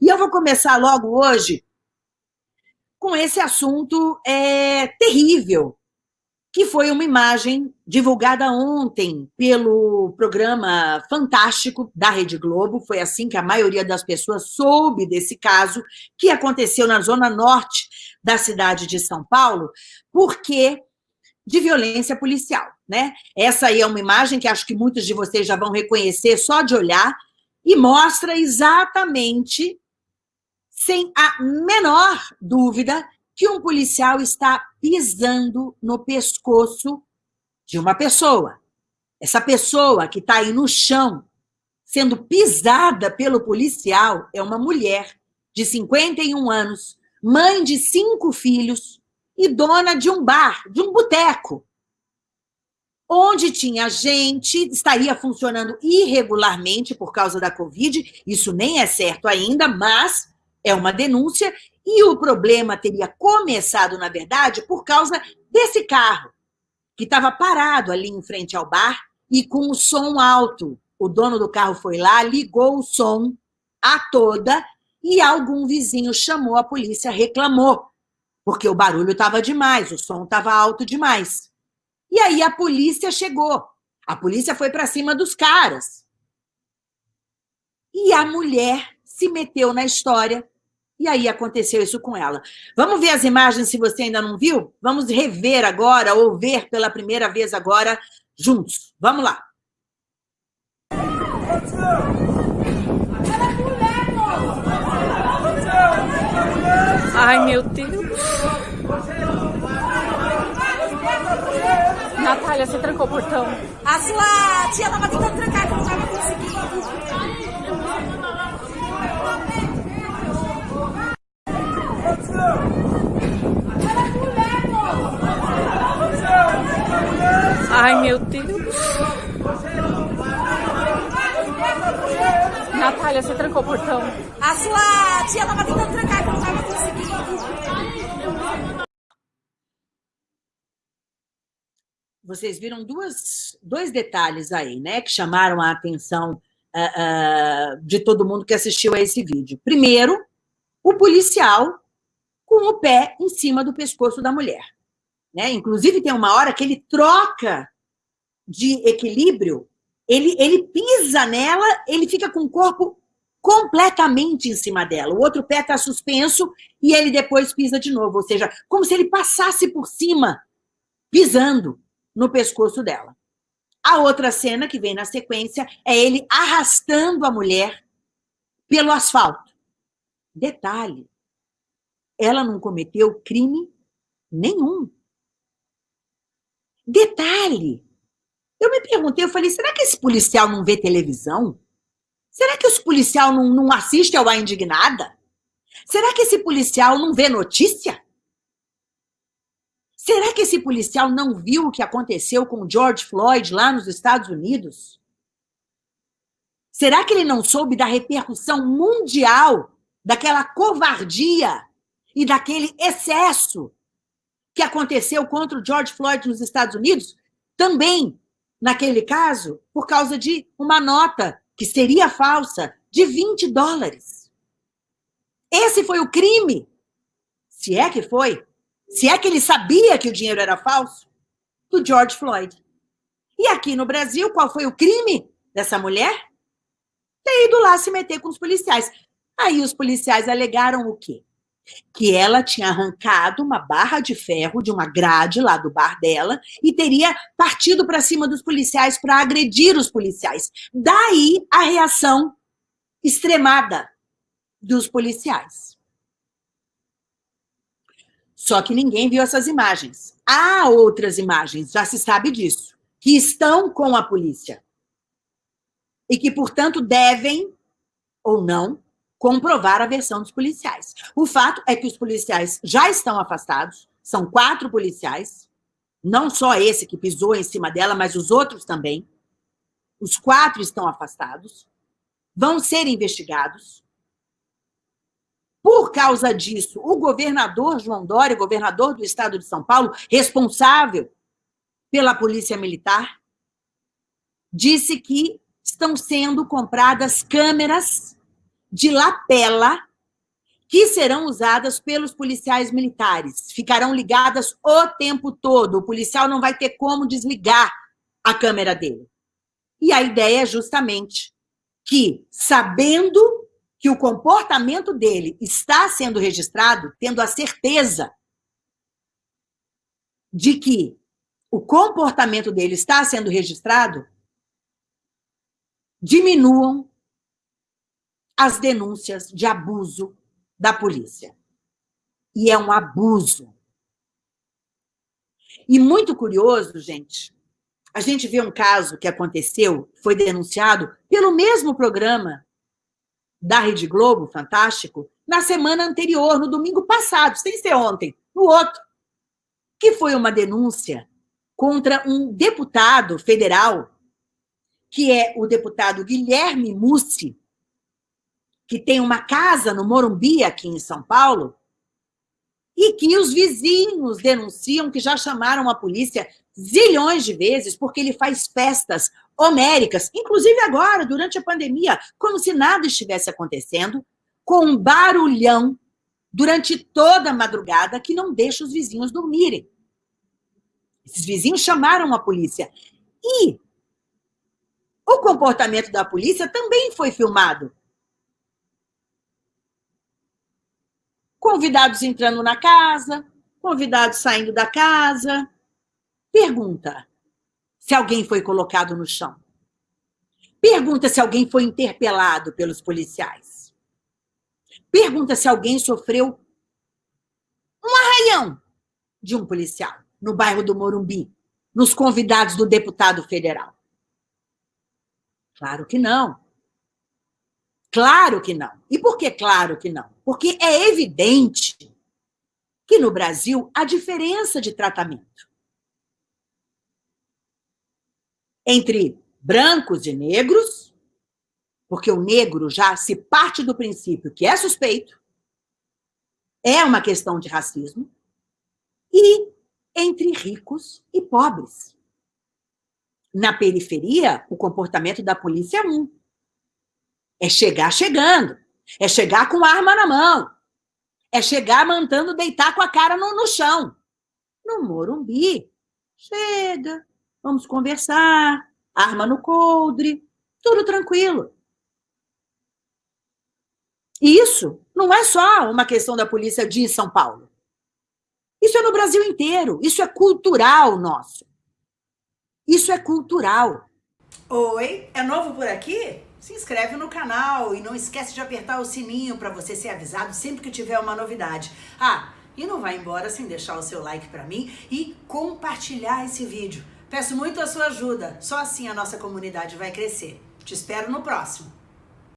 E eu vou começar logo hoje com esse assunto é, terrível, que foi uma imagem divulgada ontem pelo programa Fantástico da Rede Globo. Foi assim que a maioria das pessoas soube desse caso, que aconteceu na zona norte da cidade de São Paulo, porque de violência policial. Né? Essa aí é uma imagem que acho que muitos de vocês já vão reconhecer só de olhar, e mostra exatamente, sem a menor dúvida, que um policial está pisando no pescoço de uma pessoa. Essa pessoa que está aí no chão, sendo pisada pelo policial, é uma mulher de 51 anos, mãe de cinco filhos e dona de um bar, de um boteco, onde tinha gente, estaria funcionando irregularmente por causa da Covid, isso nem é certo ainda, mas é uma denúncia, e o problema teria começado, na verdade, por causa desse carro, que estava parado ali em frente ao bar e com o som alto. O dono do carro foi lá, ligou o som a toda e algum vizinho chamou a polícia, reclamou, porque o barulho estava demais, o som estava alto demais. E aí a polícia chegou. A polícia foi para cima dos caras. E a mulher se meteu na história e aí aconteceu isso com ela. Vamos ver as imagens se você ainda não viu? Vamos rever agora, ou ver pela primeira vez agora, juntos. Vamos lá. Ai, meu Deus. Natália, você trancou o portão. A sua tia tava tentando trancar, que não tava conseguindo. Ai, meu Deus. Natália, você trancou o portão. A sua tia tava tentando trancar, que não tava conseguindo. Vocês viram duas, dois detalhes aí, né, que chamaram a atenção uh, uh, de todo mundo que assistiu a esse vídeo. Primeiro, o policial com o pé em cima do pescoço da mulher. Né? Inclusive, tem uma hora que ele troca de equilíbrio, ele, ele pisa nela, ele fica com o corpo completamente em cima dela. O outro pé está suspenso e ele depois pisa de novo, ou seja, como se ele passasse por cima, pisando no pescoço dela. A outra cena que vem na sequência é ele arrastando a mulher pelo asfalto. Detalhe, ela não cometeu crime nenhum. Detalhe, eu me perguntei, eu falei, será que esse policial não vê televisão? Será que esse policial não, não assiste ao A Indignada? Será que esse policial não vê notícia? Será que esse policial não viu o que aconteceu com George Floyd lá nos Estados Unidos? Será que ele não soube da repercussão mundial daquela covardia e daquele excesso que aconteceu contra o George Floyd nos Estados Unidos, também, naquele caso, por causa de uma nota que seria falsa, de 20 dólares. Esse foi o crime. Se é que foi. Se é que ele sabia que o dinheiro era falso, do George Floyd. E aqui no Brasil, qual foi o crime dessa mulher? Ter ido lá se meter com os policiais. Aí os policiais alegaram o quê? Que ela tinha arrancado uma barra de ferro de uma grade lá do bar dela e teria partido para cima dos policiais para agredir os policiais. Daí a reação extremada dos policiais. Só que ninguém viu essas imagens. Há outras imagens, já se sabe disso, que estão com a polícia. E que, portanto, devem ou não comprovar a versão dos policiais. O fato é que os policiais já estão afastados, são quatro policiais, não só esse que pisou em cima dela, mas os outros também. Os quatro estão afastados, vão ser investigados. Por causa disso, o governador João Dória, governador do estado de São Paulo, responsável pela polícia militar, disse que estão sendo compradas câmeras de lapela que serão usadas pelos policiais militares. Ficarão ligadas o tempo todo. O policial não vai ter como desligar a câmera dele. E a ideia é justamente que, sabendo que o comportamento dele está sendo registrado, tendo a certeza de que o comportamento dele está sendo registrado, diminuam as denúncias de abuso da polícia. E é um abuso. E muito curioso, gente, a gente vê um caso que aconteceu, foi denunciado pelo mesmo programa da Rede Globo, fantástico, na semana anterior, no domingo passado, sem ser ontem, no outro, que foi uma denúncia contra um deputado federal, que é o deputado Guilherme Mussi, que tem uma casa no Morumbi, aqui em São Paulo, e que os vizinhos denunciam que já chamaram a polícia zilhões de vezes porque ele faz festas homéricas, inclusive agora, durante a pandemia, como se nada estivesse acontecendo, com um barulhão durante toda a madrugada que não deixa os vizinhos dormirem. Esses vizinhos chamaram a polícia. E o comportamento da polícia também foi filmado. Convidados entrando na casa, convidados saindo da casa. Pergunta: se alguém foi colocado no chão. Pergunta se alguém foi interpelado pelos policiais. Pergunta se alguém sofreu um arranhão de um policial no bairro do Morumbi, nos convidados do deputado federal. Claro que não. Claro que não. E por que claro que não? Porque é evidente que no Brasil há diferença de tratamento. entre brancos e negros, porque o negro já se parte do princípio que é suspeito, é uma questão de racismo, e entre ricos e pobres. Na periferia, o comportamento da polícia é um. É chegar chegando, é chegar com arma na mão, é chegar mandando deitar com a cara no, no chão. No Morumbi, chega, vamos conversar, arma no coldre, tudo tranquilo. Isso não é só uma questão da polícia de São Paulo. Isso é no Brasil inteiro, isso é cultural nosso. Isso é cultural. Oi, é novo por aqui? Se inscreve no canal e não esquece de apertar o sininho para você ser avisado sempre que tiver uma novidade. Ah, e não vai embora sem deixar o seu like para mim e compartilhar esse vídeo. Peço muito a sua ajuda, só assim a nossa comunidade vai crescer. Te espero no próximo.